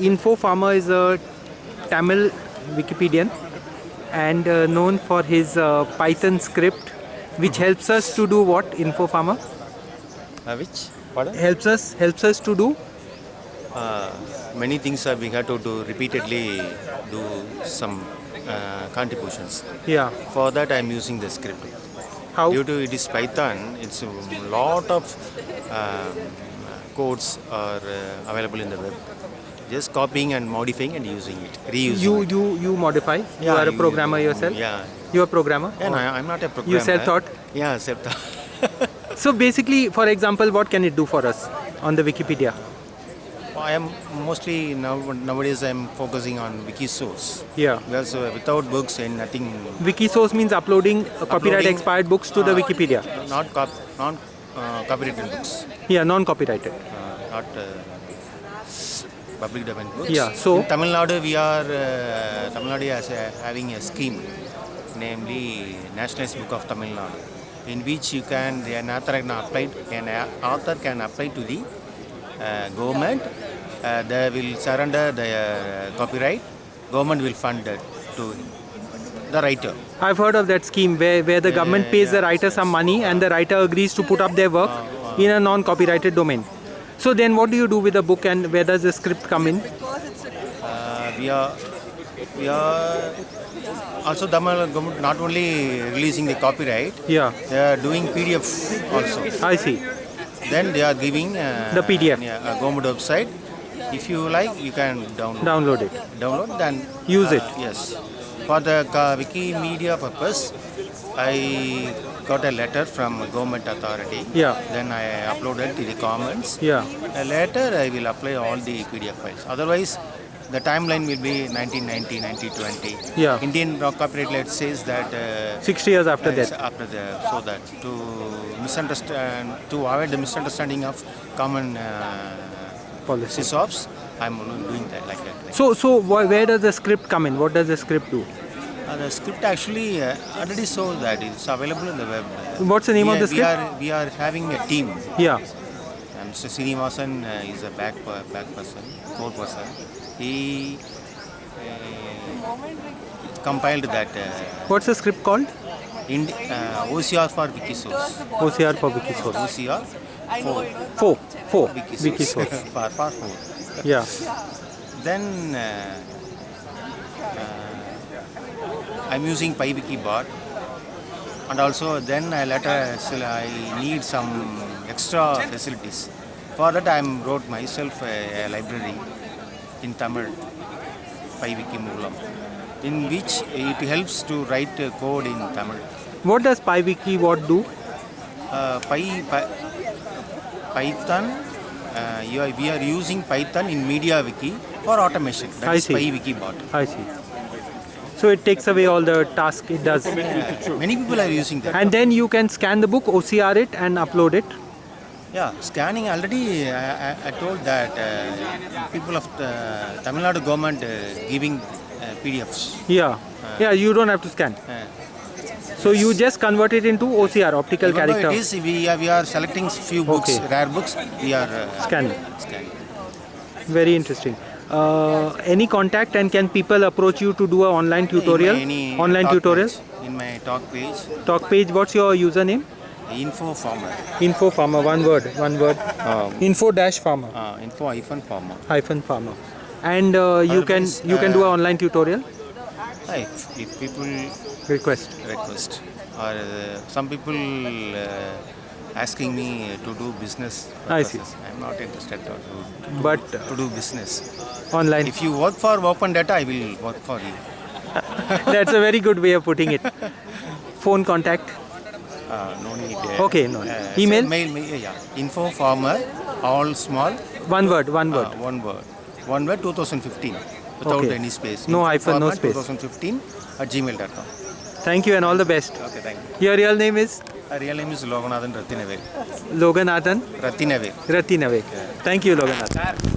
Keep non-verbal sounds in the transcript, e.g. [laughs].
Info Farmer is a Tamil Wikipedian and uh, known for his uh, Python script, which helps us to do what? Info Farmer Uh, which? Pardon? helps us helps us to do. Uh, many things we have to do repeatedly do some uh, contributions. Yeah. For that, I am using the script. How? Due to it is Python, it's a lot of um, codes are uh, available in the web. Just copying and modifying and using it, reusing. You it. you you modify. you are a programmer yourself. Yeah. You are a programmer. Yeah, no, I- I'm not a programmer. You self-taught? Yeah, self-taught. [laughs] So basically, for example, what can it do for us on the Wikipedia? I am mostly now nowadays I'm focusing on Wikisource. Yeah. Because uh, without books and nothing, Wikisource means uploading uh, copyright expired books to the Uh, Wikipedia. not cop, non uh, copyrighted books, Yeah, non-copyrighted. uh, not uh, public domain books. Yeah, so- in Tamil Nadu we are uh, Tamil Nadu is uh, having a scheme, namely Nationalist Book of Tamil Nadu, in which you can the an author can apply an author can apply to the uh, government. Uh, they will surrender the uh, copyright. Government will fund that to the writer. I've heard of that scheme where, where the government yeah, pays the writer some money and the writer agrees to put up their work in a non-copyrighted domain. So then what do you do with the book and where does the script come in? Uh, we are we are also Tamil government not only releasing the copyright, Yeah, they are doing PDF also. I see. Then they are giving uh, The PDF. yeah, a government website. If you like, you can download. Download it. Download then Use it. Yes, for the uh, Wikimedia purpose, I got a letter from government authority. Yeah. Then I uploaded to the Commons. Yeah. Uh, Later, I will apply all the PDF files. Otherwise, the timeline will be 1990, 1920. Yeah. Indian copyright law says that. Uh, 60 years after that. After the so that to misunderstand to avoid the misunderstanding of common uh, Policy. sysops, I'm doing that like that. So, so where does the script come in? What does the script do? Uh, the script actually uh, already shows that it's available in the web. What's the name we of the We script? are we are having a team. Yeah. Uh, Mr. Srinivasan uh, is a back back person, core person. He uh, compiled that uh, What's the script called? in, uh, OCR for Wikisource. OCR for Wikisource. OCR for Four. Four. Wikisource. Wikisource. [laughs] for, for four. Yeah. Then I'm using PyWikibot, and also then I later still I need some extra facilities. For that I wrote myself a, a library in Tamil, PyWiki Moolam, in which it helps to write uh, code in Tamil. What does PyWiki what do? Uh, Py, Py, Python, uh, you are, we are using Python in MediaWiki for automation. I That is see. PyWikibot. I see. So it takes away all the task it does. Uh, many people are using that. And then you can scan the book, OCR it and upload it. Yeah, scanning already. I, I, I told that uh, people of the Tamil Nadu government uh, giving uh, PDFs. Yeah. Yeah, you don't have to scan. Uh, So you just convert it into OCR, optical even character it is, we are, we are selecting few books, Okay. rare books. We are uh, scanning. scanning. Very interesting. Uh, any contact and can people approach you to do a online tutorial? Any online tutorials in my talk page, Talk page. What's your username? info farmer. Info farmer. One word. One word. Um, Info dash farmer uh, info hyphen farmer. hyphen farmer. And uh, you can you can do an uh, online tutorial. Uh, If, if people Request. request or uh, some people uh, asking me to do business I see. I'm not interested to, to, But to do business. online. If you work for open data, I will work for you. [laughs] That's a very good way of putting it. [laughs] Phone contact. Uh, no need. Uh, Okay, no. uh, Email? so Mail, mail, yeah. Info farmer, all small, One word. One uh, word. one word. One word 2015 without Okay. any space. No hyphen, no space. 2015 at gmail.com. Thank you and all the best. Okay, thank you. Your real name is real name is Loganathan Ratinavel. Loganathan Ratinavel. Ratinave. Thank you, Loganathan.